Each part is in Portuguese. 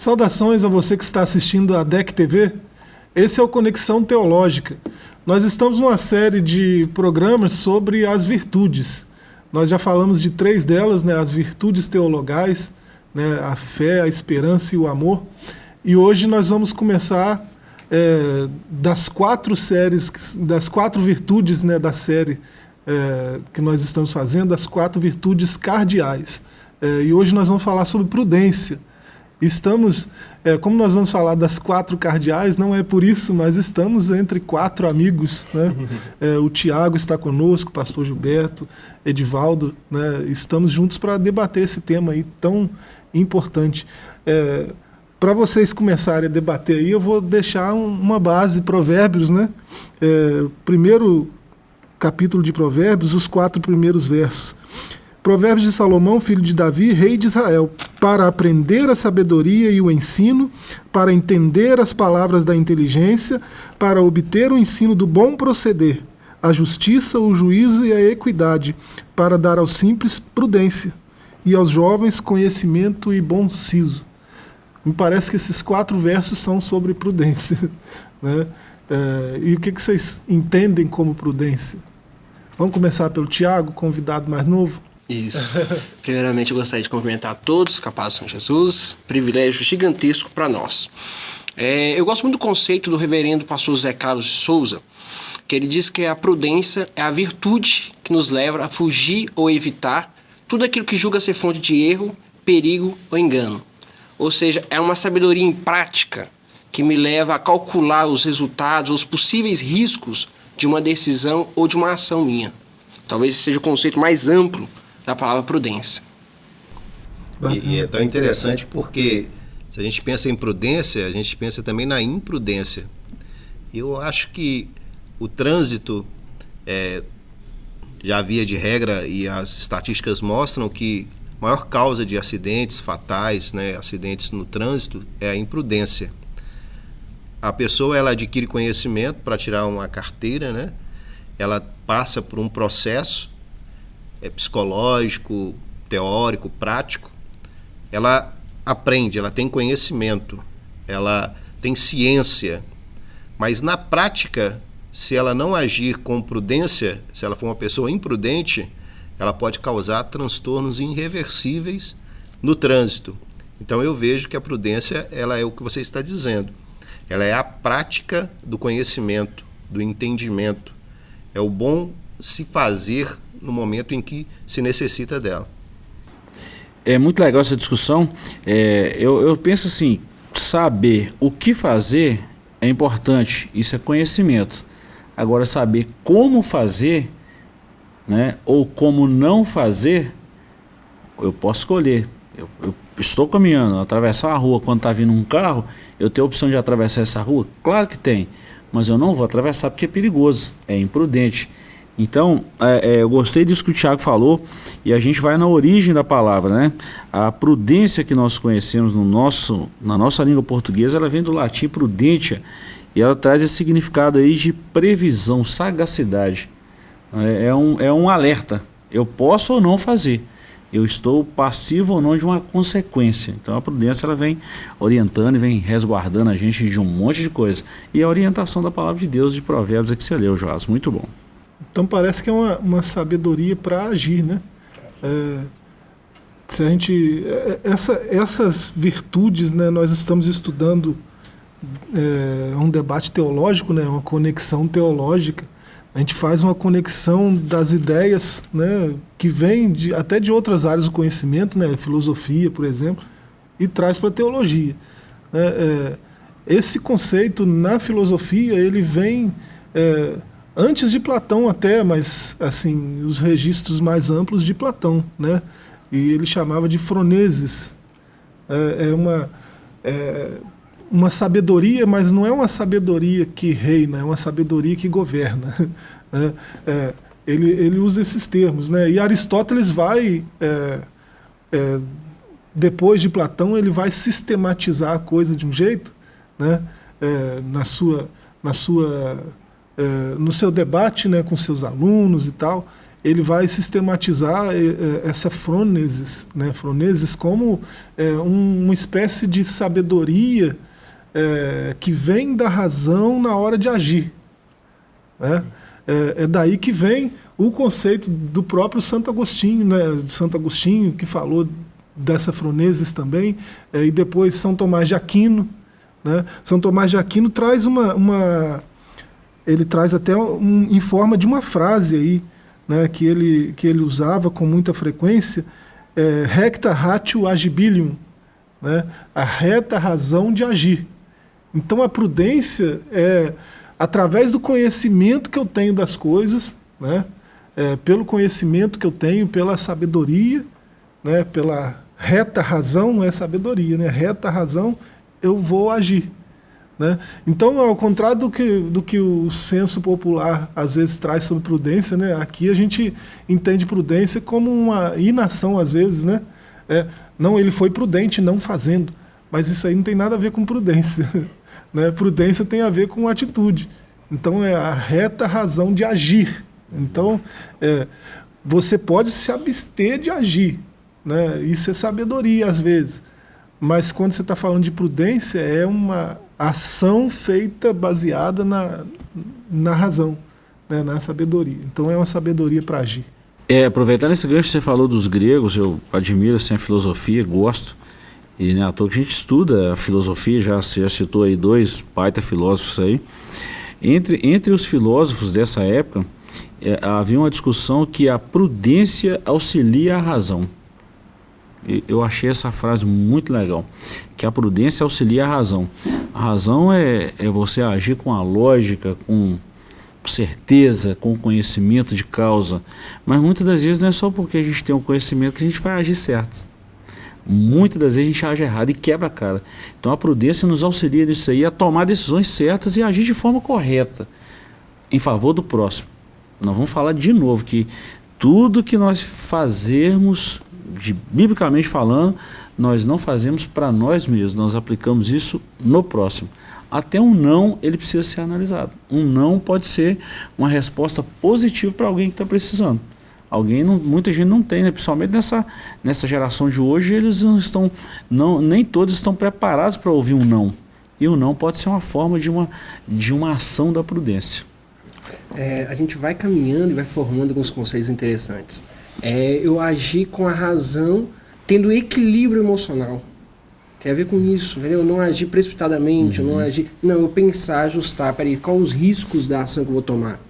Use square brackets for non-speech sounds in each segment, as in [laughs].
Saudações a você que está assistindo a DEC TV. Esse é o Conexão Teológica. Nós estamos numa série de programas sobre as virtudes. Nós já falamos de três delas, né, as virtudes teologais, né, a fé, a esperança e o amor. E hoje nós vamos começar é, das quatro séries, das quatro virtudes né, da série é, que nós estamos fazendo, as quatro virtudes cardeais. É, e hoje nós vamos falar sobre prudência. Estamos, é, como nós vamos falar das quatro cardeais, não é por isso, mas estamos entre quatro amigos. Né? [laughs] É, o Tiago está conosco, o pastor Gilberto, Edivaldo, né? estamos juntos para debater esse tema aí tão importante. É, para vocês começarem a debater aí, eu vou deixar um, uma base, provérbios, né? É, primeiro capítulo de provérbios, os quatro primeiros versos. Provérbios de Salomão, filho de Davi, rei de Israel, para aprender a sabedoria e o ensino, para entender as palavras da inteligência, para obter o ensino do bom proceder, a justiça, o juízo e a equidade, para dar aos simples prudência e aos jovens conhecimento e bom siso. Me parece que esses quatro versos são sobre prudência. [laughs] Né? É, e o que vocês entendem como prudência? Vamos começar pelo Tiago, convidado mais novo. Isso. Primeiramente, eu gostaria de cumprimentar todos, capazes São Jesus, privilégio gigantesco para nós. É, eu gosto muito do conceito do reverendo pastor Zé Carlos de Souza, que ele diz que a prudência é a virtude que nos leva a fugir ou evitar tudo aquilo que julga ser fonte de erro, perigo ou engano. Ou seja, é uma sabedoria em prática que me leva a calcular os resultados, os possíveis riscos de uma decisão ou de uma ação minha. Talvez seja o conceito mais amplo da palavra prudência. E, e, é tão interessante porque se a gente pensa em prudência, a gente pensa também na imprudência. Eu acho que o trânsito é, já havia de regra e as estatísticas mostram que a maior causa de acidentes fatais, né, acidentes no trânsito, é a imprudência. A pessoa ela adquire conhecimento para tirar uma carteira, né? Ela passa por um processo é, psicológico, teórico, prático, ela aprende, ela tem conhecimento, ela tem ciência, mas na prática, se ela não agir com prudência, se ela for uma pessoa imprudente, ela pode causar transtornos irreversíveis no trânsito. Então eu vejo que a prudência ela é o que você está dizendo. Ela é a prática do conhecimento, do entendimento. É o bom se fazer no momento em que se necessita dela. É muito legal essa discussão. É, eu, eu penso assim, saber o que fazer é importante, isso é conhecimento. Agora, saber como fazer, né, ou como não fazer, eu posso escolher. Eu, eu estou caminhando, atravessar a rua quando está vindo um carro, eu tenho a opção de atravessar essa rua? Claro que tem, mas eu não vou atravessar porque é perigoso, é imprudente. Então, é, é, eu gostei disso que o Tiago falou e a gente vai na origem da palavra, né? A prudência que nós conhecemos no nosso, na nossa língua portuguesa, ela vem do latim prudentia e ela traz esse significado aí de previsão, sagacidade. É, é um, é um alerta. Eu posso ou não fazer. Eu estou passivo ou não de uma consequência. Então a prudência ela vem orientando e vem resguardando a gente de um monte de coisa. E a orientação da palavra de Deus de Provérbios é que você leu, Joás. Muito bom. Então parece que é uma, uma sabedoria para agir, né? É, se a gente é, essa, essas virtudes, né? Nós estamos estudando é, um debate teológico, né? Uma conexão teológica. A gente faz uma conexão das ideias, né? Que vem de, até de outras áreas do conhecimento, né? Filosofia, por exemplo, e traz para a teologia. Né? É, esse conceito na filosofia ele vem é, antes de Platão até, mas assim, os registros mais amplos de Platão, né? E ele chamava de froneses. É, é uma, é uma sabedoria, mas não é uma sabedoria que reina, é uma sabedoria que governa. [laughs] Né? É, ele, ele usa esses termos, né? E Aristóteles vai, é, é, depois de Platão, ele vai sistematizar a coisa de um jeito, né? É, na sua, na sua no seu debate né, com seus alunos e tal, ele vai sistematizar eh, eh, essa frônesis, né, frônesis como uma espécie de sabedoria que vem da razão na hora de agir. Né? É, daí que vem o conceito do próprio Santo Agostinho, né, de Santo Agostinho, que falou dessa frônesis também, e depois São Tomás de Aquino. Né? São Tomás de Aquino traz uma, uma ele traz até um, em forma de uma frase aí, né, que, ele, que ele usava com muita frequência, é, recta ratio agibilium, né, a reta razão de agir. Então a prudência é através do conhecimento que eu tenho das coisas, né, é, pelo conhecimento que eu tenho, pela sabedoria, né, pela reta razão é sabedoria, né, reta razão eu vou agir. Né? Então, ao contrário do que, do que o senso popular às vezes traz sobre prudência, né? aqui a gente entende prudência como uma inação às vezes. Né? É, não, ele foi prudente não fazendo, mas isso aí não tem nada a ver com prudência. [laughs] né? Prudência tem a ver com atitude. Então, é a reta razão de agir. Então, é, você pode se abster de agir. Né? Isso é sabedoria às vezes. Mas quando você está falando de prudência, é uma ação feita baseada na, na razão, né, na sabedoria. Então é uma sabedoria para agir. É, aproveitando esse gancho você falou dos gregos, eu admiro assim, a filosofia, gosto. E né, à toa que a gente estuda a filosofia, já, já citou aí dois baita filósofos aí. Entre, entre os filósofos dessa época, é, havia uma discussão que a prudência auxilia a razão. Eu achei essa frase muito legal, que a prudência auxilia a razão. A razão é, é você agir com a lógica, com certeza, com conhecimento de causa. Mas muitas das vezes não é só porque a gente tem um conhecimento que a gente vai agir certo. Muitas das vezes a gente age errado e quebra a cara. Então a prudência nos auxilia nisso aí a tomar decisões certas e agir de forma correta em favor do próximo. Nós vamos falar de novo que tudo que nós fazermos de, biblicamente falando, nós não fazemos para nós mesmos, nós aplicamos isso no próximo. Até um não, ele precisa ser analisado. Um não pode ser uma resposta positiva para alguém que está precisando. Alguém não, muita gente não tem, né? principalmente nessa, nessa geração de hoje, eles não estão, não, nem todos estão preparados para ouvir um não. E o não pode ser uma forma de uma, de uma ação da prudência. É, a gente vai caminhando e vai formando alguns conceitos interessantes é eu agir com a razão, tendo equilíbrio emocional. Tem a ver com isso, entendeu? Não agir precipitadamente, uhum. não agir. Não, eu pensar, ajustar, peraí, quais os riscos da ação que eu vou tomar?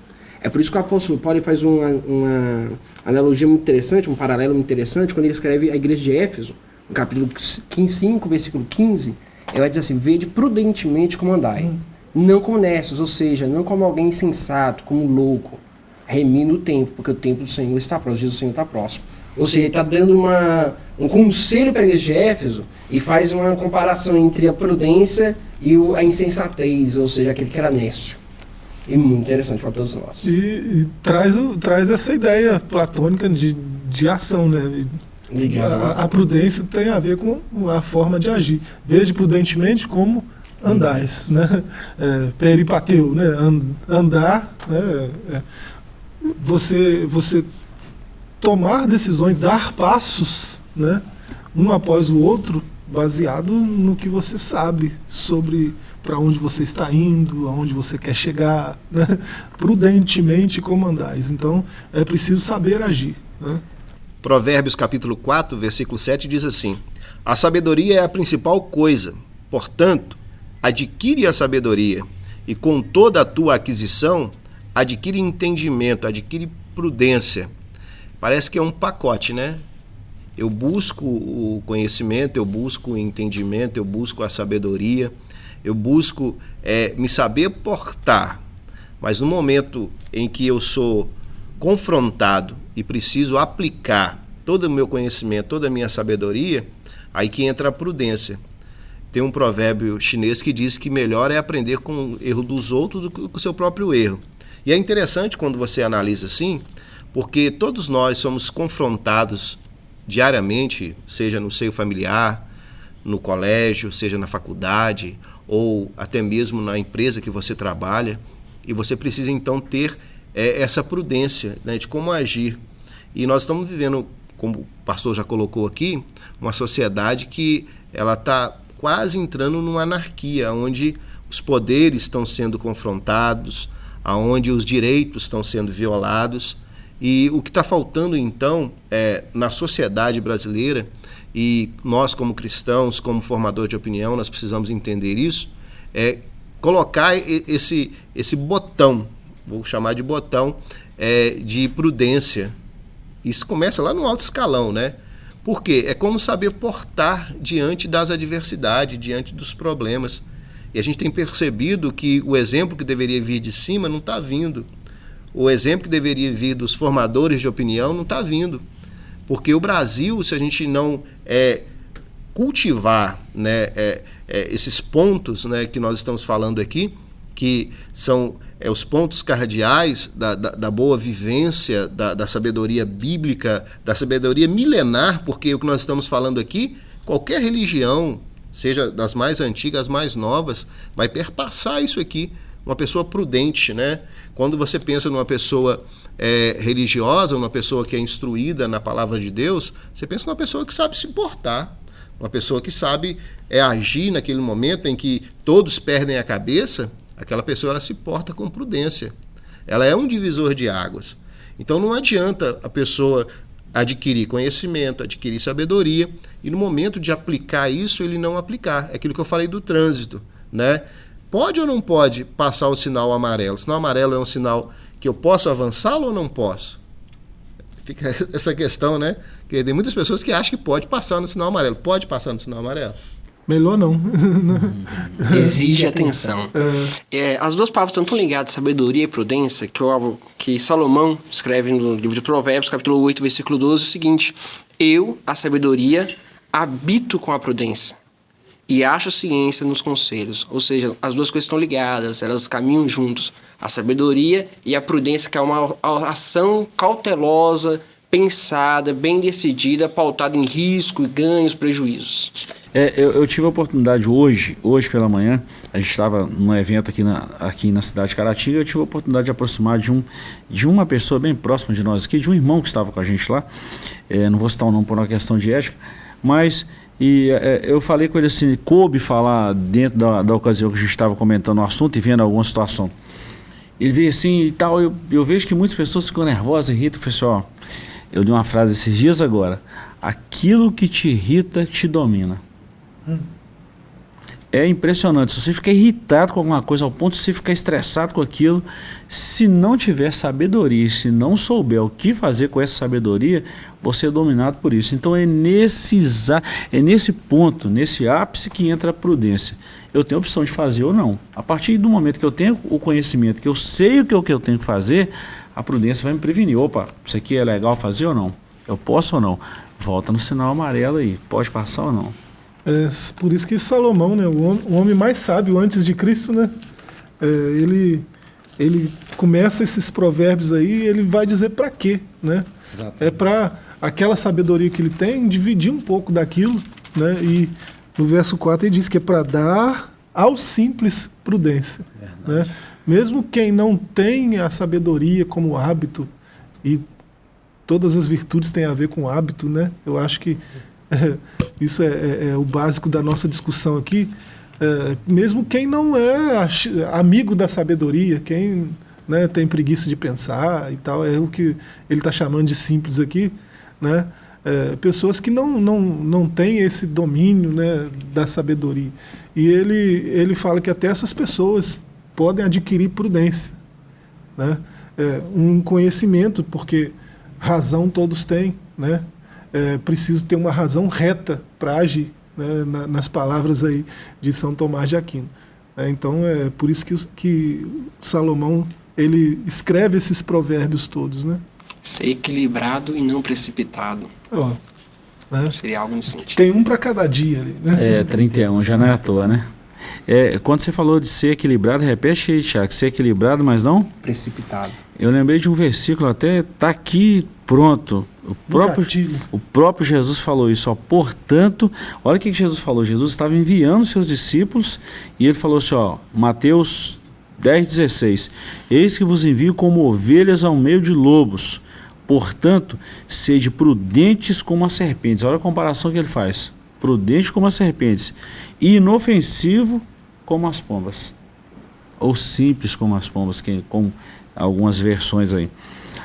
É por isso que o apóstolo Paulo faz uma, uma analogia muito interessante, um paralelo muito interessante, quando ele escreve a igreja de Éfeso, no capítulo 5, versículo 15, ele vai dizer assim: Vede prudentemente como andai, uhum. não como nessos, ou seja, não como alguém insensato, como louco remina o tempo, porque o tempo do Senhor está próximo, Jesus do Senhor está próximo. Ou seja, ele está dando uma, um conselho para a igreja de Éfeso e faz uma comparação entre a prudência e o, a insensatez, ou seja, aquele que era nécio. E muito interessante para todos nós. E, e, traz, o, traz essa ideia platônica de, de ação, né? A, a, prudência tem a ver com a forma de agir. Veja prudentemente como andais, né? É, peripateu, né? andar, né? É, você, você tomar decisões, dar passos, né, um após o outro, baseado no que você sabe sobre para onde você está indo, aonde você quer chegar, né? prudentemente comandais. Então, é preciso saber agir. Né? Provérbios capítulo 4, versículo 7 diz assim: A sabedoria é a principal coisa, portanto, adquire a sabedoria, e com toda a tua aquisição, adquire entendimento, adquire prudência. Parece que é um pacote, né? Eu busco o conhecimento, eu busco o entendimento, eu busco a sabedoria, eu busco é, me saber portar. Mas no momento em que eu sou confrontado e preciso aplicar todo o meu conhecimento, toda a minha sabedoria, aí que entra a prudência. Tem um provérbio chinês que diz que melhor é aprender com o erro dos outros do que com o seu próprio erro. E é interessante quando você analisa assim, porque todos nós somos confrontados diariamente, seja no seio familiar, no colégio, seja na faculdade ou até mesmo na empresa que você trabalha, e você precisa então ter é essa prudência né, de como agir. E nós estamos vivendo, como o pastor já colocou aqui, uma sociedade que ela está quase entrando numa anarquia, onde os poderes estão sendo confrontados, aonde os direitos estão sendo violados. E o que está faltando, então, é, na sociedade brasileira, e nós, como cristãos, como formador de opinião, nós precisamos entender isso, é colocar esse, esse botão, vou chamar de botão, é, de prudência. Isso começa lá no alto escalão, né? Porque é como saber portar diante das adversidades, diante dos problemas. E a gente tem percebido que o exemplo que deveria vir de cima não está vindo. O exemplo que deveria vir dos formadores de opinião não está vindo. Porque o Brasil, se a gente não é, cultivar né, é, é, esses pontos né, que nós estamos falando aqui, que são é, os pontos cardeais da, da, da boa vivência, da, da, sabedoria bíblica, da sabedoria milenar, porque o que nós estamos falando aqui, qualquer religião, seja das mais antigas, as mais novas, vai perpassar isso aqui. Uma pessoa prudente, né? Quando você pensa numa pessoa é, religiosa, uma pessoa que é instruída na palavra de Deus, você pensa numa pessoa que sabe se importar, uma pessoa que sabe é, agir naquele momento em que todos perdem a cabeça, aquela pessoa ela se porta com prudência. Ela é um divisor de águas. Então não adianta a pessoa adquirir conhecimento, adquirir sabedoria e no momento de aplicar isso ele não aplicar. É aquilo que eu falei do trânsito, né? Pode ou não pode passar o sinal amarelo? O sinal amarelo é um sinal que eu posso avançá-lo ou não posso? Fica [laughs] essa questão, né? Porque tem muitas pessoas que acham que pode passar no sinal amarelo. Pode passar no sinal amarelo? Melhor não. Exige atenção. É. É, as duas palavras estão tão ligadas, sabedoria e prudência, que, eu, que Salomão escreve no livro de Provérbios, capítulo 8, versículo 12, o seguinte: Eu, a sabedoria, habito com a prudência e acho ciência nos conselhos. Ou seja, as duas coisas estão ligadas, elas caminham juntos. A sabedoria e a prudência, que é uma ação cautelosa, pensada, bem decidida, pautada em risco, ganhos, prejuízos. É, eu, eu, tive a oportunidade hoje, hoje pela manhã, a gente estava num evento aqui na, aqui na cidade de Caratinga, eu tive a oportunidade de aproximar de, um, de uma pessoa bem próxima de nós aqui, de um irmão que estava com a gente lá, é, não vou citar o nome por uma questão de ética, mas e é, eu falei com ele assim, coube falar dentro da, da ocasião que a gente estava comentando o assunto e vendo alguma situação. Ele veio assim e tal, eu, eu vejo que muitas pessoas ficam nervosas, irritam. Eu falei assim, ó, eu li uma frase esses dias agora, aquilo que te irrita te domina. Hum é impressionante. Se você ficar irritado com alguma coisa ao ponto de você ficar estressado com aquilo, se não tiver sabedoria, se não souber o que fazer com essa sabedoria, você é dominado por isso. Então é nesse, é nesse ponto, nesse ápice que entra a prudência. Eu tenho a opção de fazer ou não. A partir do momento que eu tenho o conhecimento, que eu sei o que, é o que eu tenho que fazer, a prudência vai me prevenir. Opa, isso aqui é legal fazer ou não? Eu posso ou não? Volta no sinal amarelo aí, pode passar ou não? É, por isso que Salomão, né, o, homem, mais sábio antes de Cristo, né, é, ele, ele começa esses provérbios aí ele vai dizer para quê. Né? É para aquela sabedoria que ele tem, dividir um pouco daquilo. Né, e no verso 4 ele diz que é para dar ao simples prudência. Né? Mesmo quem não tem a sabedoria como hábito, e todas as virtudes têm a ver com hábito, né? eu acho que [laughs] isso é, é, é, o básico da nossa discussão aqui. É, mesmo quem não é amigo da sabedoria, quem né, tem preguiça de pensar e tal, é o que ele está chamando de simples aqui, né? É, pessoas que não, não, não têm esse domínio né, da sabedoria. E ele, ele fala que até essas pessoas podem adquirir prudência, né? É, um conhecimento, porque razão todos têm, né? É preciso ter uma razão reta para agir, né, na, nas palavras aí de São Tomás de Aquino. É, então é por isso que, que Salomão ele escreve esses provérbios todos, né? Ser equilibrado e não precipitado. Ó, né? Seria algo nesse sentido. Tem um para cada dia ali, né? É, 31, já não é à toa, né? É, quando você falou de ser equilibrado, repete aí, Tiago, ser equilibrado, mas não? Precipitado. Eu lembrei de um versículo, até tá aqui pronto. O próprio, o próprio Jesus falou isso, ó. Portanto, olha o que Jesus falou. Jesus estava enviando seus discípulos e ele falou assim, ó, Mateus 10, 16. Eis que vos envio como ovelhas ao meio de lobos. Portanto, sede prudentes como as serpentes. Olha a comparação que ele faz. Prudente como as serpentes. E inofensivo como as pombas. Ou simples como as pombas, que, com algumas versões aí.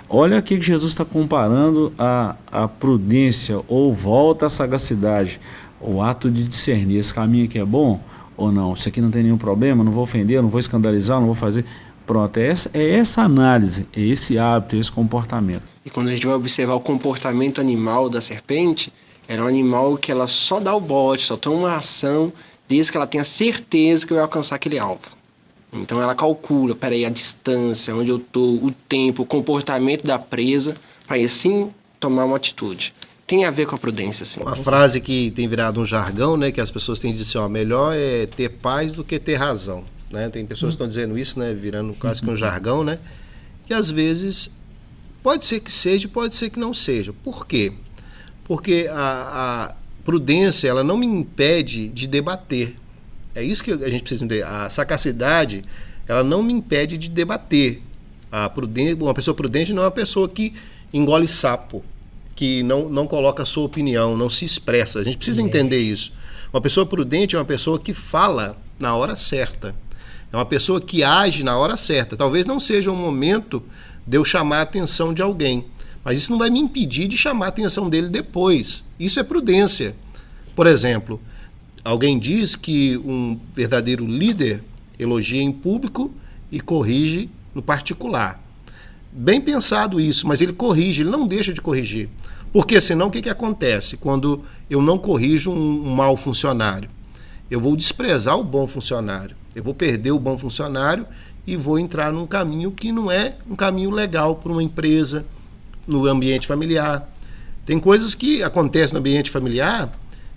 Olha aqui que Jesus está comparando a, a prudência ou volta à sagacidade, o ato de discernir esse caminho aqui é bom ou não, isso aqui não tem nenhum problema, não vou ofender, não vou escandalizar, não vou fazer. Pronto, é essa, é essa análise, é esse hábito, é esse comportamento. E quando a gente vai observar o comportamento animal da serpente, era um animal que ela só dá o bote, só toma uma ação desde que ela tenha certeza que vai alcançar aquele alvo. Então ela calcula, peraí, a distância, onde eu estou, o tempo, o comportamento da presa, para assim tomar uma atitude. Tem a ver com a prudência, sim. Uma frase que tem virado um jargão, né, que as pessoas têm dito assim, ó, melhor é ter paz do que ter razão. Né? Tem pessoas que estão dizendo isso, né, virando quase que um jargão, né? E às vezes pode ser que seja, pode ser que não seja. Por quê? Porque a, a prudência ela não me impede de debater. É isso que a gente precisa entender. A sagacidade, ela não me impede de debater. A prudência, uma pessoa prudente não é uma pessoa que engole sapo, que não, não coloca a sua opinião, não se expressa. A gente precisa entender isso. Uma pessoa prudente é uma pessoa que fala na hora certa. É uma pessoa que age na hora certa. Talvez não seja o momento de eu chamar a atenção de alguém, mas isso não vai me impedir de chamar a atenção dele depois. Isso é prudência. Por exemplo, Alguém diz que um verdadeiro líder elogia em público e corrige no particular. Bem pensado isso, mas ele corrige, ele não deixa de corrigir. Porque senão o que, que acontece quando eu não corrijo um, um mau funcionário? Eu vou desprezar o bom funcionário, eu vou perder o bom funcionário e vou entrar num caminho que não é um caminho legal para uma empresa, no ambiente familiar. Tem coisas que acontecem no ambiente familiar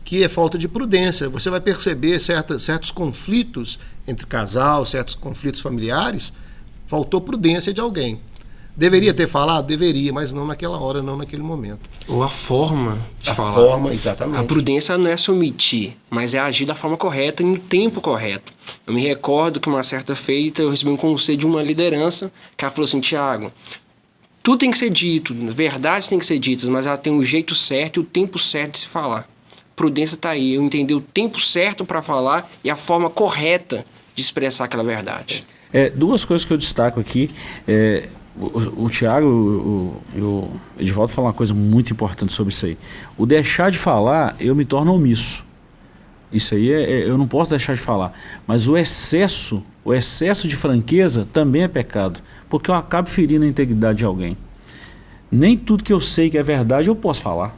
que é falta de prudência. Você vai perceber certa, certos conflitos entre casal, certos conflitos familiares, faltou prudência de alguém. Deveria ter falado? Deveria, mas não naquela hora, não naquele momento. Ou a forma de a falar. forma, exatamente. A prudência não é se omitir, mas é agir da forma correta e no tempo correto. Eu me recordo que uma certa feita eu recebi um conselho de uma liderança que ela falou assim, Tiago, tudo tem que ser dito, verdades têm que ser ditas, mas ela tem o jeito certo e o tempo certo de se falar prudência está aí, eu entender o tempo certo para falar e a forma correta de expressar aquela verdade. É, duas coisas que eu destaco aqui. É, o, o Tiago e o Edvaldo falam uma coisa muito importante sobre isso aí. O deixar de falar, eu me torno omisso. Isso aí é, é, eu não posso deixar de falar. Mas o excesso, o excesso de franqueza também é pecado, porque eu acabo ferindo a integridade de alguém. Nem tudo que eu sei que é verdade eu posso falar.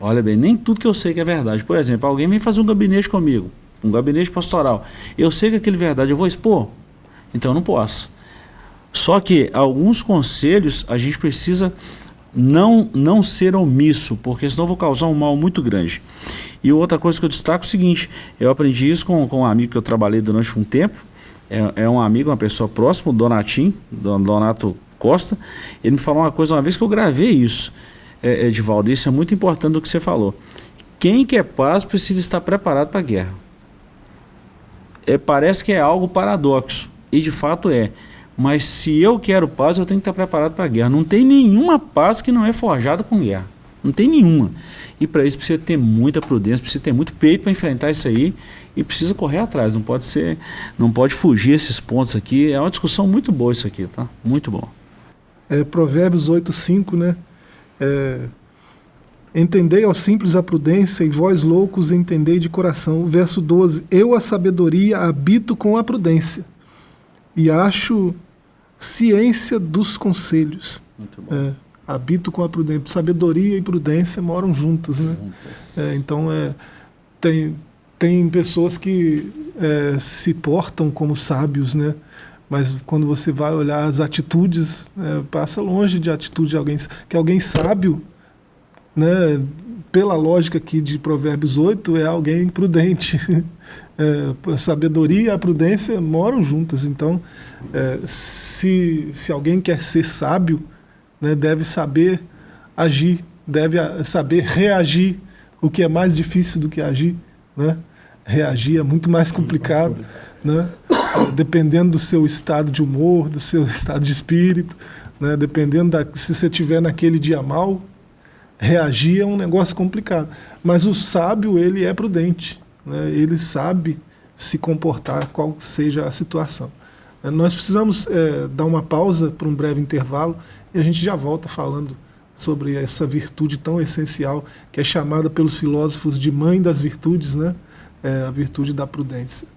Olha bem, nem tudo que eu sei que é verdade. Por exemplo, alguém vem fazer um gabinete comigo, um gabinete pastoral. Eu sei que aquele é verdade eu vou expor, então eu não posso. Só que alguns conselhos a gente precisa não, não ser omisso, porque senão eu vou causar um mal muito grande. E outra coisa que eu destaco é o seguinte, eu aprendi isso com, com um amigo que eu trabalhei durante um tempo, é, é um amigo, uma pessoa próxima, o Donatim, Donato Costa, ele me falou uma coisa uma vez que eu gravei isso é, Edivaldo, isso é muito importante do que você falou. Quem quer paz precisa estar preparado para a guerra. É, parece que é algo paradoxo, e de fato é. Mas se eu quero paz, eu tenho que estar preparado para a guerra. Não tem nenhuma paz que não é forjada com guerra. Não tem nenhuma. E para isso precisa ter muita prudência, precisa ter muito peito para enfrentar isso aí e precisa correr atrás. Não pode ser, não pode fugir esses pontos aqui. É uma discussão muito boa isso aqui, tá? Muito bom. É, Provérbios 8:5, né? É, Entendei ao simples a prudência, e vós loucos entendei de coração. O verso 12: Eu, a sabedoria, habito com a prudência, e acho ciência dos conselhos. Muito bom. É, habito com a prudência. Sabedoria e prudência moram juntos, né? É, então, é, tem, tem pessoas que é, se portam como sábios, né? Mas quando você vai olhar as atitudes, é, passa longe de atitude de alguém, que alguém sábio, né, pela lógica aqui de Provérbios 8, é alguém prudente. [laughs] É, a sabedoria e a prudência moram juntas, então é, se, se alguém quer ser sábio, né, deve saber agir, deve saber reagir, o que é mais difícil do que agir. Né? Reagir é muito mais complicado. Né? Dependendo do seu estado de humor, do seu [laughs] estado de espírito, né? dependendo da, se você tiver naquele dia mal, reagir é um negócio complicado. Mas o sábio, ele é prudente, né? ele sabe se comportar, qual seja a situação. Nós precisamos é, dar uma pausa para um breve intervalo e a gente já volta falando sobre essa virtude tão essencial que é chamada pelos filósofos de mãe das virtudes, né? É a virtude da prudência.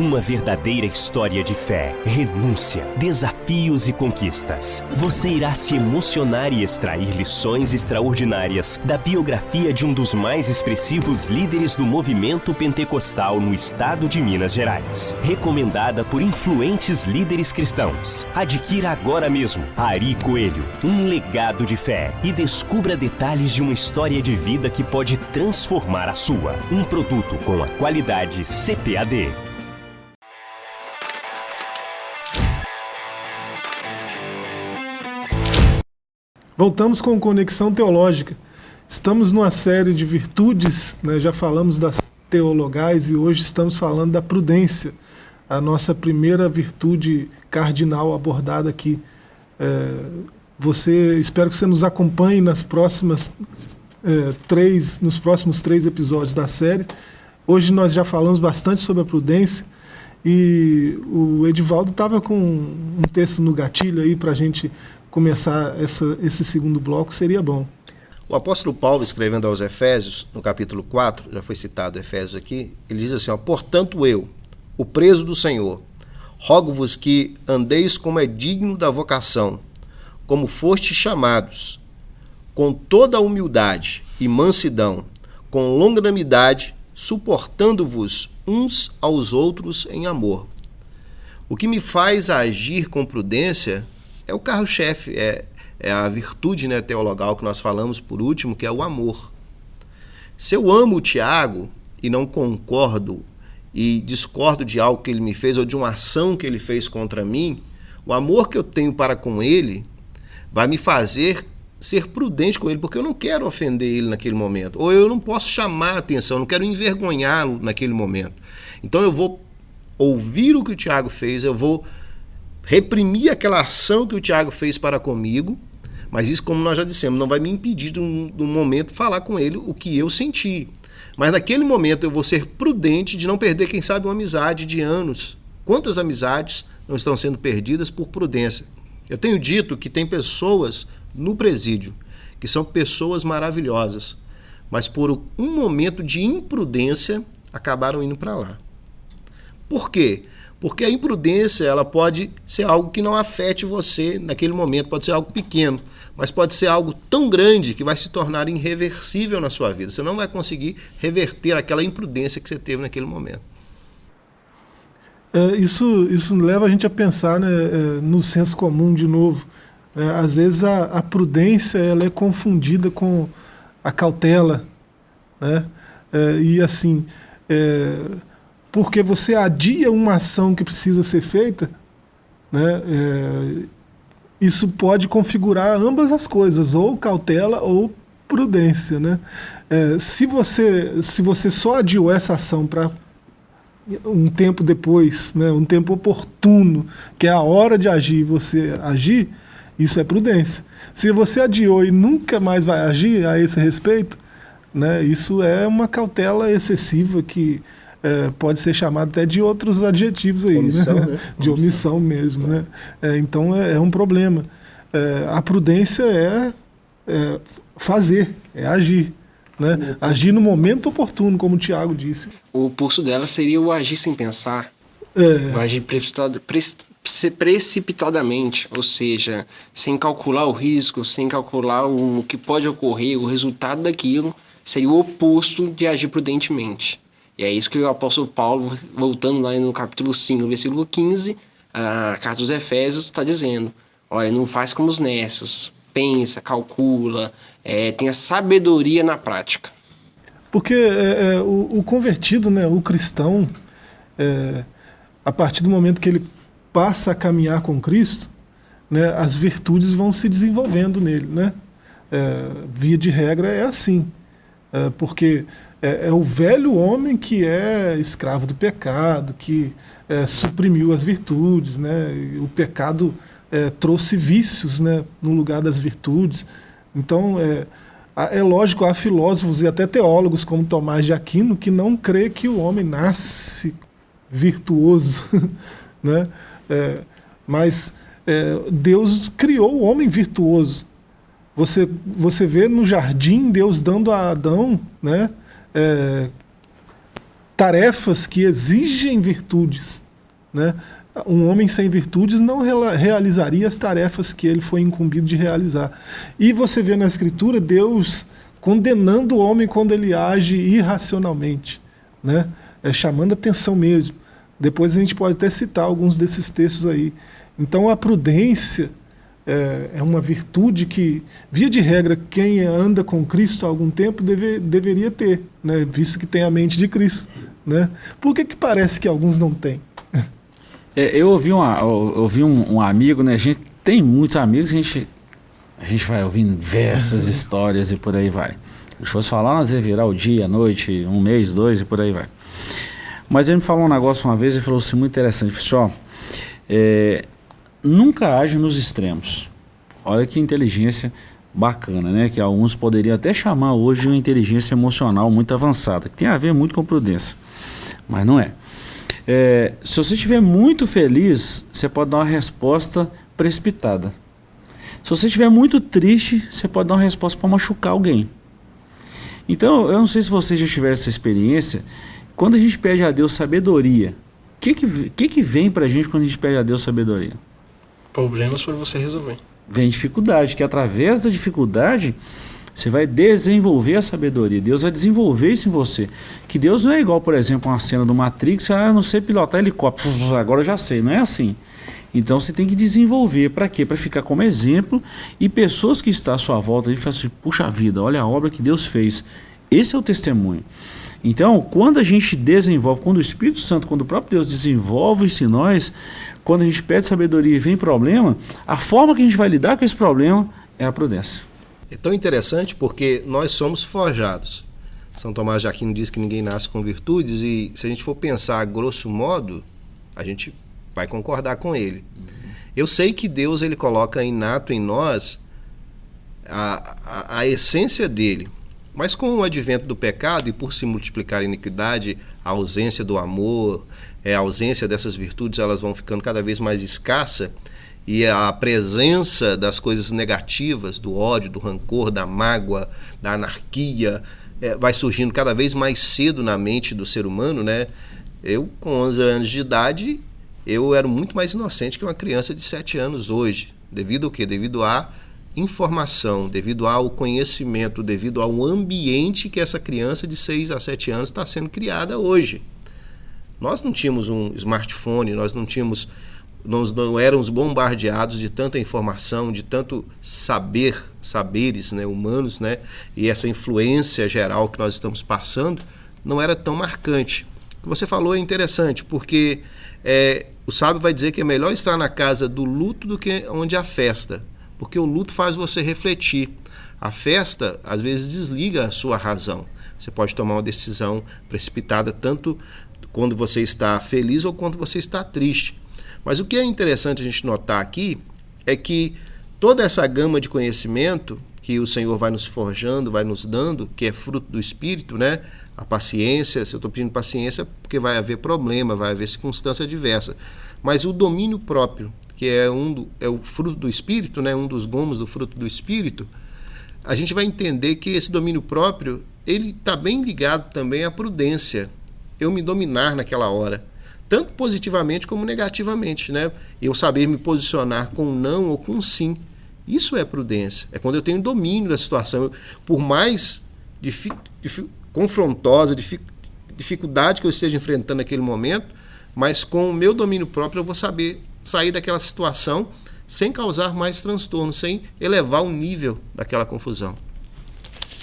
Uma verdadeira história de fé, renúncia, desafios e conquistas. Você irá se emocionar e extrair lições extraordinárias da biografia de um dos mais expressivos líderes do movimento pentecostal no estado de Minas Gerais. Recomendada por influentes líderes cristãos. Adquira agora mesmo Ari Coelho, um legado de fé e descubra detalhes de uma história de vida que pode transformar a sua. Um produto com a qualidade CPAD. Voltamos com Conexão Teológica. Estamos numa série de virtudes, né? já falamos das teologais e hoje estamos falando da prudência, a nossa primeira virtude cardinal abordada aqui. É, você, espero que você nos acompanhe nas próximas é, três, nos próximos três episódios da série. Hoje nós já falamos bastante sobre a prudência e o Edivaldo estava com um texto no gatilho aí para a gente começar essa, esse segundo bloco, seria bom. O apóstolo Paulo, escrevendo aos Efésios, no capítulo 4, já foi citado Efésios aqui, ele diz assim: ó, Portanto, eu, o preso do Senhor, rogo-vos que andeis como é digno da vocação, como fostes chamados, com toda a humildade e mansidão, com longanimidade, suportando-vos uns aos outros em amor. O que me faz agir com prudência é o carro-chefe, é, é a virtude né, teologal que nós falamos por último, que é o amor. Se eu amo o Tiago e não concordo e discordo de algo que ele me fez ou de uma ação que ele fez contra mim, o amor que eu tenho para com ele vai me fazer ser prudente com ele, porque eu não quero ofender ele naquele momento, ou eu não posso chamar a atenção, não quero envergonhá-lo naquele momento. Então eu vou ouvir o que o Tiago fez, eu vou reprimir aquela ação que o Tiago fez para comigo, mas isso, como nós já dissemos, não vai me impedir de um, de um momento falar com ele o que eu senti. Mas naquele momento eu vou ser prudente de não perder, quem sabe, uma amizade de anos. Quantas amizades não estão sendo perdidas por prudência? Eu tenho dito que tem pessoas no presídio que são pessoas maravilhosas, mas por um momento de imprudência acabaram indo para lá. Por quê? Porque a imprudência ela pode ser algo que não afete você naquele momento, pode ser algo pequeno, mas pode ser algo tão grande que vai se tornar irreversível na sua vida. Você não vai conseguir reverter aquela imprudência que você teve naquele momento. É, isso, isso leva a gente a pensar né, é, no senso comum de novo. É, às vezes a, a, prudência ela é confundida com a cautela. Né? É, e assim, é, porque você adia uma ação que precisa ser feita, né, é, isso pode configurar ambas as coisas, ou cautela ou prudência. Né? É, se, você, se você só adiou essa ação para um tempo depois, né, um tempo oportuno, que é a hora de agir, você agir, isso é prudência. Se você adiou e nunca mais vai agir a esse respeito, né, isso é uma cautela excessiva que é, pode ser chamado até de outros adjetivos aí, omissão, né? né? [laughs] de omissão, omissão mesmo. Né? É, então é, é, um problema. É, a prudência é, é, fazer, é agir. Né? Agir no momento oportuno, como o Tiago disse. O pulso dela seria o agir sem pensar. É. O agir precipitado, precipitadamente, ou seja, sem calcular o risco, sem calcular o que pode ocorrer, o resultado daquilo, seria o oposto de agir prudentemente. E é isso que o apóstolo Paulo, voltando lá no capítulo 5, versículo 15, a carta dos Efésios está dizendo: olha, não faz como os nécios, pensa, calcula, é, tenha sabedoria na prática. Porque é, é, o, o, convertido, né, o cristão, é, a partir do momento que ele passa a caminhar com Cristo, né, as virtudes vão se desenvolvendo nele. Né? é, via de regra, é assim. É, porque é, é, o velho homem que é escravo do pecado, que é, suprimiu as virtudes, né? o pecado é, trouxe vícios né, no lugar das virtudes. Então, é, é lógico, há filósofos e até teólogos como Tomás de Aquino que não crê que o homem nasce virtuoso, [laughs] né? É, mas é, Deus criou o homem virtuoso. Você, você vê no jardim Deus dando a Adão né, é, tarefas que exigem virtudes. Né? Um homem sem virtudes não realizaria as tarefas que ele foi incumbido de realizar. E você vê na Escritura Deus condenando o homem quando ele age irracionalmente, né? é, chamando atenção mesmo. Depois a gente pode até citar alguns desses textos aí. Então a prudência é, é, uma virtude que, via de regra, quem anda com Cristo há algum tempo deve, deveria ter, né? visto que tem a mente de Cristo. Né? Por que, que parece que alguns não têm? É, eu ouvi, uma, eu ouvi um, um, amigo, né? A gente tem muitos amigos, a gente, a gente vai ouvindo diversas uhum. histórias e por aí vai. Se fosse falar, nós ia virar o dia, a noite, um mês, dois e por aí vai. Mas ele me falou um negócio uma vez e falou assim, muito interessante. Ele falou assim, ó, é, nunca age nos extremos. Olha que inteligência bacana, né? Que alguns poderiam até chamar hoje de uma inteligência emocional muito avançada, que tem a ver muito com prudência, mas não é. é se você estiver muito feliz, você pode dar uma resposta precipitada. Se você estiver muito triste, você pode dar uma resposta para machucar alguém. Então, eu não sei se você já tiver essa experiência. Quando a gente pede a Deus sabedoria, o que, que, que, que vem para a gente quando a gente pede a Deus sabedoria? Problemas para você resolver. Vem dificuldade, que através da dificuldade você vai desenvolver a sabedoria. Deus vai desenvolver isso em você. Que Deus não é igual, por exemplo, uma cena do Matrix, ah, não sei pilotar helicóptero, [laughs] agora eu já sei. Não é assim. Então você tem que desenvolver para quê? Para ficar como exemplo e pessoas que estão à sua volta e falam assim: puxa vida, olha a obra que Deus fez. Esse é o testemunho. Então, quando a gente desenvolve, quando o Espírito Santo, quando o próprio Deus desenvolve isso em nós, quando a gente pede sabedoria e vem problema, a forma que a gente vai lidar com esse problema é a prudência. É tão interessante porque nós somos forjados. São Tomás de Aquino diz que ninguém nasce com virtudes e se a gente for pensar grosso modo, a gente vai concordar com ele. Uhum. Eu sei que Deus ele coloca inato em nós a, a, a essência dele. Mas com o advento do pecado e por se multiplicar a iniquidade, a ausência do amor, é, a ausência dessas virtudes, elas vão ficando cada vez mais escassa e a presença das coisas negativas, do ódio, do rancor, da mágoa, da anarquia, é, vai surgindo cada vez mais cedo na mente do ser humano, né? Eu, com 11 anos de idade, eu era muito mais inocente que uma criança de 7 anos hoje. Devido ao quê? Devido a informação, devido ao conhecimento, devido ao ambiente que essa criança de 6 a 7 anos está sendo criada hoje. Nós não tínhamos um smartphone, nós não tínhamos nós não éramos bombardeados de tanta informação, de tanto saber, saberes né, humanos, né, e essa influência geral que nós estamos passando não era tão marcante. O que você falou é interessante, porque é, o sábio vai dizer que é melhor estar na casa do luto do que onde há festa porque o luto faz você refletir. A festa, às vezes, desliga a sua razão. Você pode tomar uma decisão precipitada tanto quando você está feliz ou quando você está triste. Mas o que é interessante a gente notar aqui é que toda essa gama de conhecimento que o Senhor vai nos forjando, vai nos dando, que é fruto do Espírito, né? A paciência, se eu estou pedindo paciência, porque vai haver problema, vai haver circunstância diversa. Mas o domínio próprio, que é um do, é o fruto do espírito, né, um dos gomos do fruto do espírito, a gente vai entender que esse domínio próprio ele está bem ligado também à prudência. Eu me dominar naquela hora, tanto positivamente como negativamente, né? Eu saber me posicionar com não ou com sim. Isso é prudência. É quando eu tenho domínio da situação. Por mais confrontosa, dificuldade que eu esteja enfrentando naquele momento, mas com o meu domínio próprio eu vou saber sair daquela situação sem causar mais transtorno, sem elevar o nível daquela confusão.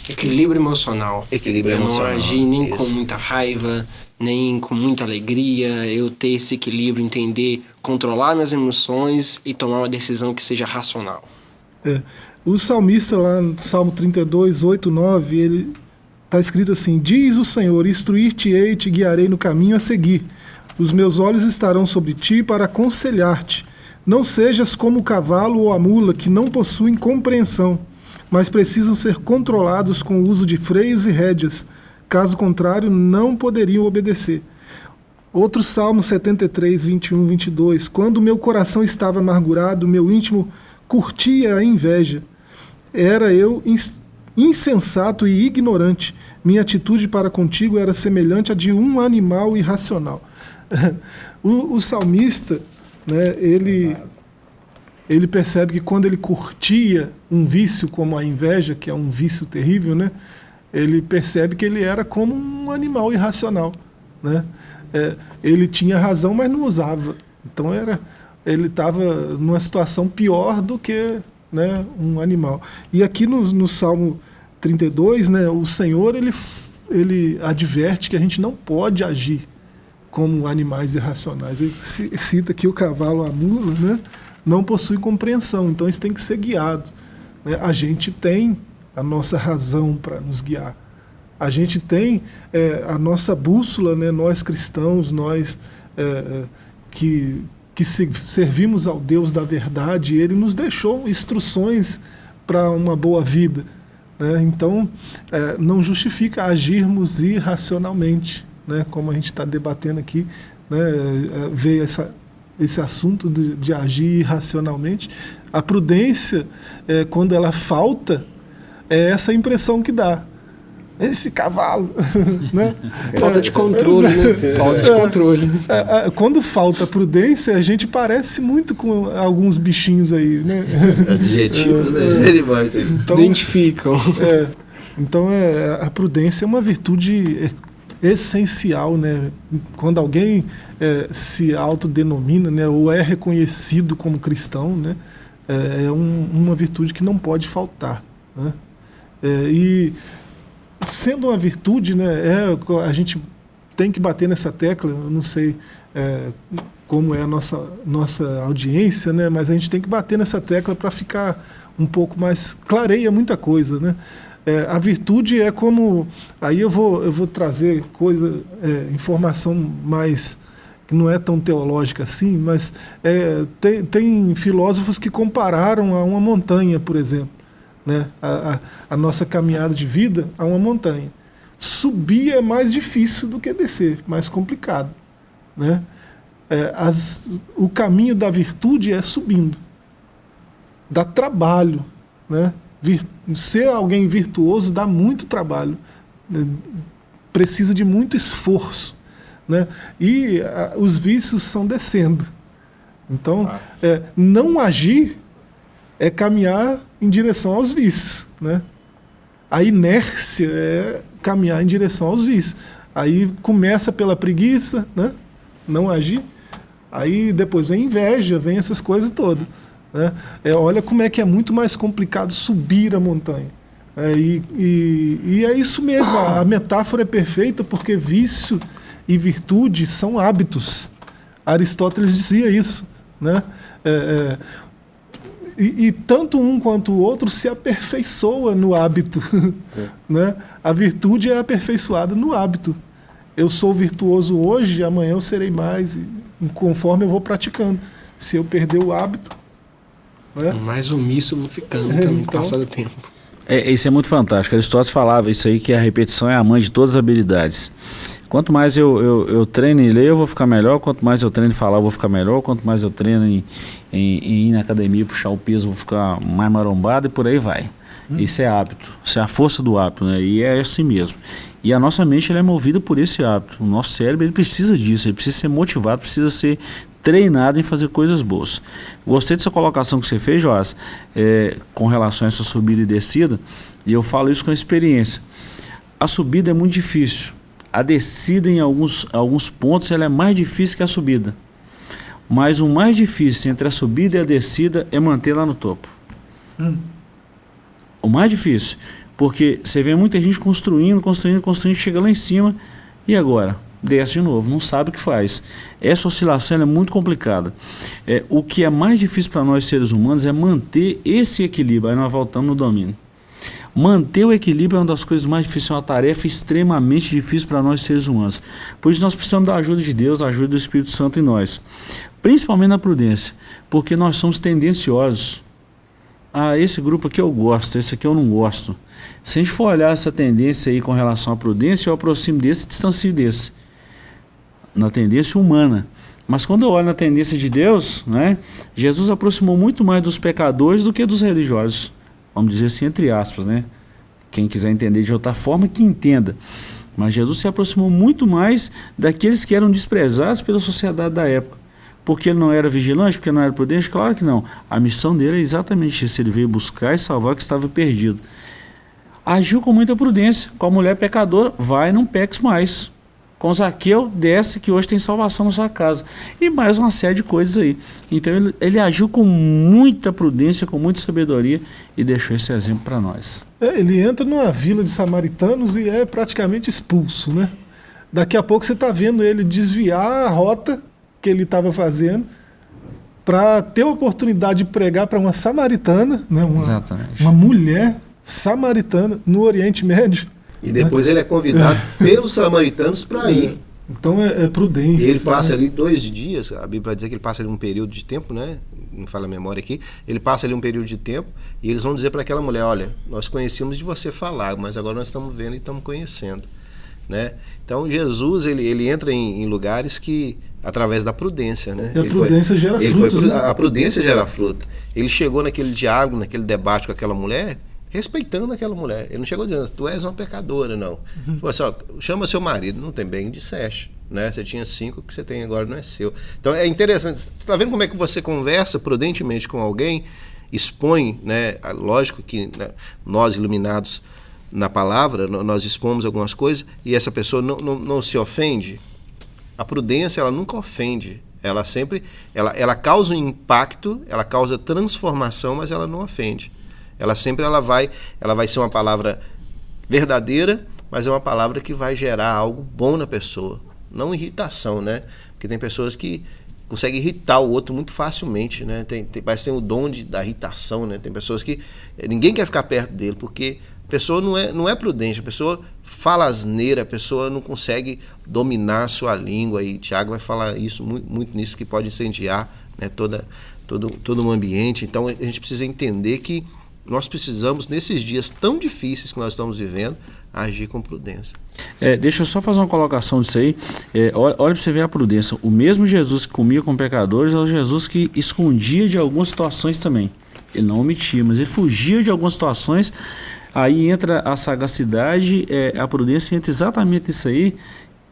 Equilíbrio emocional. Equilíbrio eu emocional. não agir nem Isso. com muita raiva, nem com muita alegria. Eu ter esse equilíbrio, entender, controlar minhas emoções e tomar uma decisão que seja racional. É, o salmista lá no Salmo 32, 8, 9, ele está escrito assim: Diz o Senhor: Instruir-te-ei te guiarei no caminho a seguir. Os meus olhos estarão sobre ti para aconselhar-te. Não sejas como o cavalo ou a mula que não possuem compreensão, mas precisam ser controlados com o uso de freios e rédeas. Caso contrário, não poderiam obedecer. Outro Salmo 73, 21, 22. Quando meu coração estava amargurado, meu íntimo curtia a inveja. Era eu insensato e ignorante. Minha atitude para contigo era semelhante à de um animal irracional. [laughs] o, o, salmista, né, ele, ele percebe que quando ele curtia um vício como a inveja, que é um vício terrível, né, ele percebe que ele era como um animal irracional. Né? É, ele tinha razão, mas não usava. Então era, ele estava numa situação pior do que né, um animal. E aqui no, no Salmo 32, né, o Senhor ele, ele adverte que a gente não pode agir como animais irracionais. Ele cita aqui o cavalo, a mula, né, não possui compreensão, então eles têm que ser guiados. Né? A gente tem a nossa razão para nos guiar. A gente tem é, a nossa bússola, né, nós cristãos, nós é, é que, que servimos ao Deus da verdade, ele nos deixou instruções para uma boa vida. Né? Então, é, não justifica agirmos irracionalmente, né? como a gente está debatendo aqui, né? É, veio essa, esse assunto de, de, agir irracionalmente. A prudência, é, quando ela falta, é essa impressão que dá esse cavalo, [laughs] né? Falta de controle, né? Falta de controle. É, é, quando falta prudência, a gente parece muito com alguns bichinhos aí, né? Adjetivos, né? Animais. Então, Identificam. É, então, é, a prudência é uma virtude essencial, né? Quando alguém é, se autodenomina, né, ou é reconhecido como cristão, né, é, é um, uma virtude que não pode faltar, né? É, e sendo uma virtude, né, é, a gente tem que bater nessa tecla, eu não sei é, como é a nossa, nossa audiência, né, mas a gente tem que bater nessa tecla para ficar um pouco mais... clareia muita coisa, né? É, a virtude é como... Aí eu vou, eu vou trazer coisa, é, informação mais que não é tão teológica assim, mas é, tem, tem filósofos que compararam a uma montanha, por exemplo né, a, a, a, nossa caminhada de vida a uma montanha. Subir é mais difícil do que descer, mais complicado. Né? É, as, o caminho da virtude é subindo. Dá trabalho. Né? Vir, ser alguém virtuoso dá muito trabalho. Né? Precisa de muito esforço. Né? E a, os vícios são descendo. Então, é, não agir é caminhar em direção aos vícios. Né? A inércia é caminhar em direção aos vícios. Aí começa pela preguiça, né? não agir. Aí depois vem inveja, vem essas coisas todas. Né? É, olha como é que é muito mais complicado subir a montanha. É, e, e, e, é isso mesmo, a, a metáfora é perfeita porque vício e virtude são hábitos. Aristóteles dizia isso. Né? É, é, e, e, tanto um quanto o outro se aperfeiçoa no hábito. É. [laughs] né? A virtude é aperfeiçoada no hábito. Eu sou virtuoso hoje, amanhã eu serei mais, conforme eu vou praticando. Se eu perder o hábito... Né? Mais omisso eu vou ficando é, [laughs] então, com o passar do tempo. É, isso é muito fantástico. Aristóteles falava isso aí, que a repetição é a mãe de todas as habilidades. Quanto mais eu, eu, eu, treino em ler, eu vou ficar melhor. Quanto mais eu treino em falar, eu vou ficar melhor. Quanto mais eu treino em, em, em ir na academia, puxar o peso, eu vou ficar mais marombado e por aí vai. Hum. Isso é hábito. Isso é a força do hábito, né? E é assim mesmo. E a nossa mente ela é movida por esse hábito. O nosso cérebro ele precisa disso. Ele precisa ser motivado, precisa ser treinado em fazer coisas boas. Gostei dessa colocação que você fez, Joás, é, com relação a essa subida e descida. E eu falo isso com experiência. A subida é muito difícil a descida em alguns, alguns pontos ela é mais difícil que a subida. Mas o mais difícil entre a subida e a descida é manter lá no topo. Hum. O mais difícil. Porque você vê muita gente construindo, construindo, construindo, chega lá em cima. E agora? Desce de novo, não sabe o que faz. Essa oscilação é muito complicada. É, o que é mais difícil para nós seres humanos é manter esse equilíbrio. Aí nós voltamos no domínio. Manter o equilíbrio é uma das coisas mais difíceis, é uma tarefa extremamente difícil para nós seres humanos. Por isso nós precisamos da ajuda de Deus, da ajuda do Espírito Santo em nós. Principalmente na prudência, porque nós somos tendenciosos. Ah, esse grupo aqui eu gosto, esse aqui eu não gosto. Se a gente for olhar essa tendência aí com relação à prudência, eu aproximo desse e distancio desse. Na tendência humana. Mas quando eu olho na tendência de Deus, né, Jesus aproximou muito mais dos pecadores do que dos religiosos vamos dizer assim, entre aspas, né? Quem quiser entender de outra forma, que entenda. Mas Jesus se aproximou muito mais daqueles que eram desprezados pela sociedade da época. Porque ele não era vigilante, porque não era prudente? Claro que não. A missão dele é exatamente isso. Ele veio buscar e salvar o que estava perdido. Agiu com muita prudência. Com a mulher pecadora, vai, não peques mais com Zaqueu, desce que hoje tem salvação na sua casa. E mais uma série de coisas aí. Então ele, ele agiu com muita prudência, com muita sabedoria e deixou esse exemplo para nós. É, ele entra numa vila de samaritanos e é praticamente expulso, né? Daqui a pouco você está vendo ele desviar a rota que ele estava fazendo para ter a oportunidade de pregar para uma samaritana, né? uma, Exatamente. uma mulher samaritana no Oriente Médio. E depois ele é convidado [laughs] pelos samaritanos para ir. Então é, é prudência. E ele passa ali dois dias, a Bíblia dizer que ele passa ali um período de tempo, né? Não fala a memória aqui. Ele passa ali um período de tempo e eles vão dizer para aquela mulher: Olha, nós conhecíamos de você falar, mas agora nós estamos vendo e estamos conhecendo. Né? Então Jesus ele, ele entra em, em lugares que através da prudência, né? E a prudência foi, gera frutos. Foi, né? A prudência gera fruto. Ele chegou naquele diálogo, naquele debate com aquela mulher, respeitando aquela mulher. Ele não chegou dizendo, tu és uma pecadora, não. Uhum. Falou assim, ó, chama seu marido, não tem bem, disseste. Né? Você tinha cinco, que você tem agora não é seu. Então é interessante. Você está vendo como é que você conversa prudentemente com alguém, expõe, né? Lógico que né, nós iluminados na palavra, nós expomos algumas coisas e essa pessoa não, não, não se ofende. A prudência, ela nunca ofende. Ela sempre, ela, ela causa um impacto, ela causa transformação, mas ela não ofende. Ela sempre ela vai, ela vai ser uma palavra verdadeira, mas é uma palavra que vai gerar algo bom na pessoa, não irritação, né? Porque tem pessoas que conseguem irritar o outro muito facilmente, né? Tem, tem, parece que tem o dom de, da irritação, né? Tem pessoas que ninguém quer ficar perto dele porque a pessoa não é, não é prudente, a pessoa fala asneira, a pessoa não consegue dominar a sua língua e Tiago vai falar isso muito, muito nisso que pode incendiar, né? Toda todo todo um ambiente. Então a gente precisa entender que nós precisamos, nesses dias tão difíceis que nós estamos vivendo, agir com prudência. É, deixa eu só fazer uma colocação disso aí. É, olha, olha para você ver a prudência. O mesmo Jesus que comia com pecadores é o Jesus que escondia de algumas situações também. Ele não omitia, mas ele fugia de algumas situações. Aí entra a sagacidade, é, a prudência entra exatamente isso aí,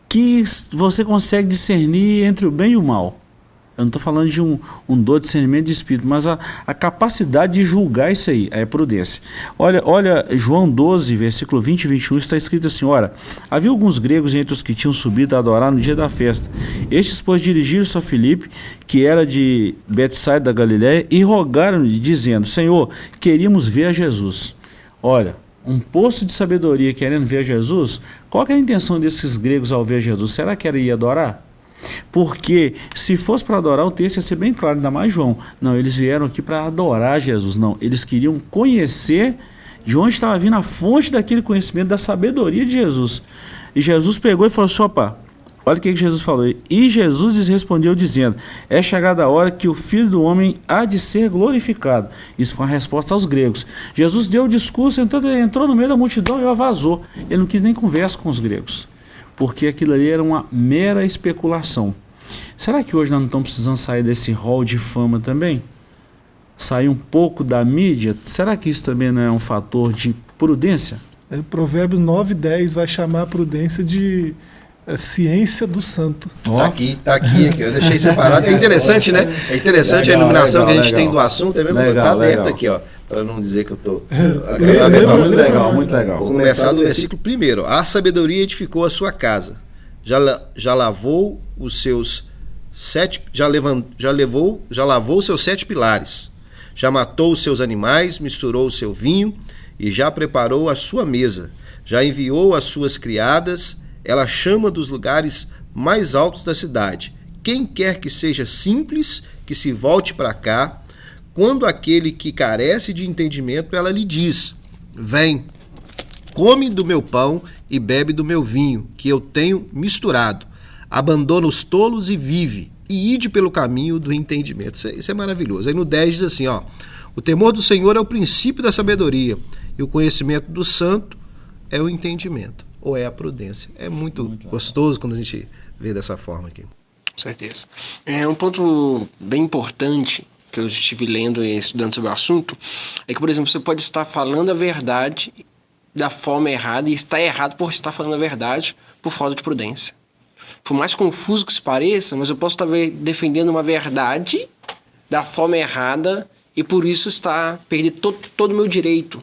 que você consegue discernir entre o bem e o mal. Eu não estou falando de um, um dor de discernimento de espírito, mas a, a capacidade de julgar isso aí, é prudência. Olha, olha, João 12, versículo 20 e 21, está escrito assim: Ora, havia alguns gregos entre os que tinham subido a adorar no dia da festa. Estes, pois, dirigiram-se a Filipe, que era de Betsaida da Galiléia, e rogaram-lhe, dizendo: Senhor, queríamos ver a Jesus. Olha, um poço de sabedoria querendo ver a Jesus, qual era a intenção desses gregos ao ver Jesus? Será que era ir adorar? Porque se fosse para adorar, o texto ia ser bem claro, ainda mais João. Não, eles vieram aqui para adorar Jesus. Não, eles queriam conhecer de onde estava vindo a fonte daquele conhecimento, da sabedoria de Jesus. E Jesus pegou e falou assim: opa, olha o que Jesus falou. E Jesus lhes respondeu dizendo: É chegada a hora que o Filho do Homem há de ser glorificado. Isso foi uma resposta aos gregos. Jesus deu o discurso, entrou, entrou no meio da multidão e vazou. Ele não quis nem conversa com os gregos porque aquilo ali era uma mera especulação. Será que hoje nós não estamos precisando sair desse rol de fama também? Sair um pouco da mídia? Será que isso também não é um fator de prudência? É, Provérbios 9 10 vai chamar a prudência de é, ciência do santo. Oh. Tá aqui, tá aqui, aqui, eu deixei separado. É [laughs] interessante, né? É interessante legal, a iluminação legal, que a gente legal. tem do assunto, é mesmo? Legal, tá dentro aqui, ó para não dizer que eu estou. [laughs] Muito legal, muito legal. Vou começar do versículo primeiro. A sabedoria edificou a sua casa, já, já lavou os seus sete, já, levant, já levou, já lavou os seus sete pilares, já matou os seus animais, misturou o seu vinho e já preparou a sua mesa, já enviou as suas criadas, ela chama dos lugares mais altos da cidade. Quem quer que seja simples, que se volte para cá. Quando aquele que carece de entendimento, ela lhe diz: Vem, come do meu pão e bebe do meu vinho, que eu tenho misturado. Abandona os tolos e vive, e ide pelo caminho do entendimento. Isso é, isso é maravilhoso. Aí no 10 diz assim: ó, o temor do Senhor é o princípio da sabedoria, e o conhecimento do santo é o entendimento, ou é a prudência. É muito, muito gostoso quando a gente vê dessa forma aqui. Com certeza. É um ponto bem importante que eu estive lendo e estudando sobre o assunto é que, por exemplo, você pode estar falando a verdade da forma errada e está errado por estar falando a verdade por falta de prudência. Por mais confuso que se pareça, mas eu posso estar defendendo uma verdade da forma errada e por isso está perdendo todo, todo o meu direito.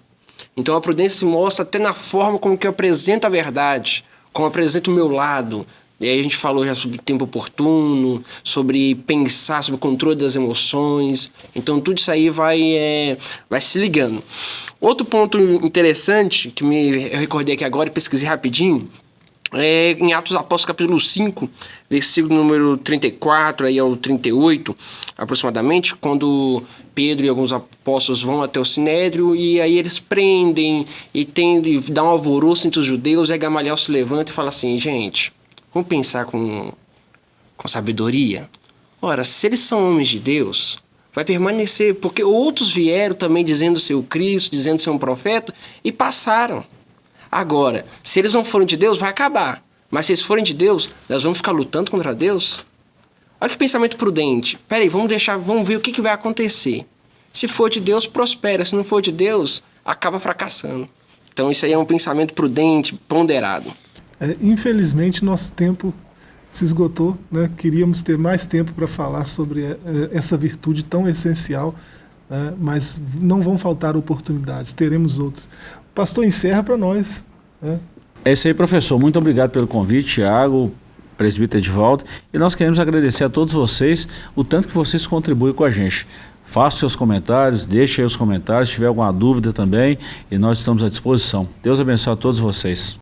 Então a prudência se mostra até na forma como que eu apresento a verdade, como apresento o meu lado. E aí a gente falou já sobre tempo oportuno, sobre pensar, sobre o controle das emoções. Então tudo isso aí vai, é, vai se ligando. Outro ponto interessante que me, eu recordei aqui agora e pesquisei rapidinho é, em Atos Apóstolos capítulo 5, versículo número 34 aí ao 38, aproximadamente, quando Pedro e alguns apóstolos vão até o Sinédrio e aí eles prendem e, tem, e dá um alvoroço entre os judeus e a Gamaliel se levanta e fala assim, gente, vamos pensar com, com sabedoria. Ora, se eles são homens de Deus, vai permanecer, porque outros vieram também dizendo ser o Cristo, dizendo ser um profeta e passaram. Agora, se eles não forem de Deus, vai acabar. Mas se eles forem de Deus, nós vamos ficar lutando contra Deus? Olha que pensamento prudente. Peraí, vamos deixar, vamos ver o que, que vai acontecer. Se for de Deus, prospera. Se não for de Deus, acaba fracassando. Então isso aí é um pensamento prudente, ponderado. É, infelizmente, nosso tempo se esgotou. Né? Queríamos ter mais tempo para falar sobre é, essa virtude tão essencial, né? mas não vão faltar oportunidades, teremos outras. Pastor, encerra para nós. Né? É isso aí, professor. Muito obrigado pelo convite, Tiago, presbítero volta. E nós queremos agradecer a todos vocês o tanto que vocês contribuem com a gente. Faça seus comentários, deixe aí os comentários, se tiver alguma dúvida também, e nós estamos à disposição. Deus abençoe a todos vocês.